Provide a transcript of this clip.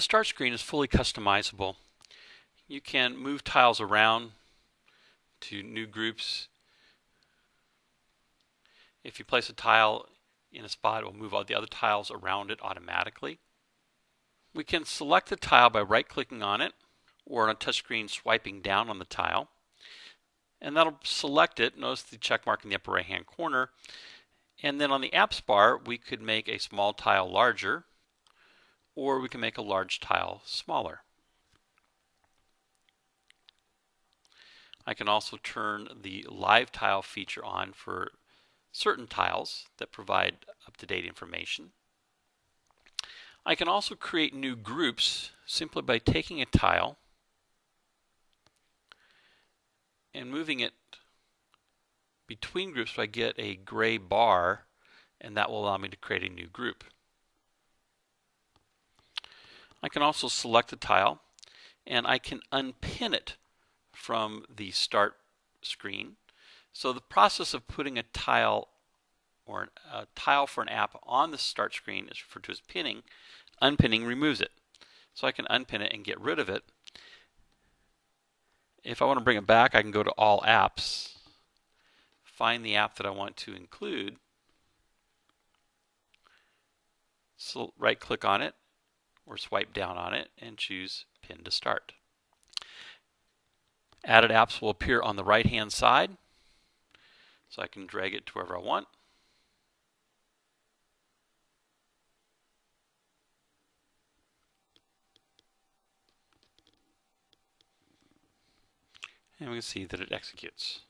start screen is fully customizable. You can move tiles around to new groups. If you place a tile in a spot, it will move all the other tiles around it automatically. We can select the tile by right-clicking on it or on a touchscreen swiping down on the tile. And that'll select it. Notice the check mark in the upper right-hand corner. And then on the apps bar, we could make a small tile larger or we can make a large tile smaller. I can also turn the live tile feature on for certain tiles that provide up-to-date information. I can also create new groups simply by taking a tile and moving it between groups so I get a gray bar and that will allow me to create a new group. I can also select a tile and I can unpin it from the start screen. So the process of putting a tile or a tile for an app on the start screen is referred to as pinning. Unpinning removes it. So I can unpin it and get rid of it. If I want to bring it back, I can go to All Apps, find the app that I want to include, so right click on it or swipe down on it and choose Pin to Start. Added apps will appear on the right hand side so I can drag it to wherever I want. And we can see that it executes.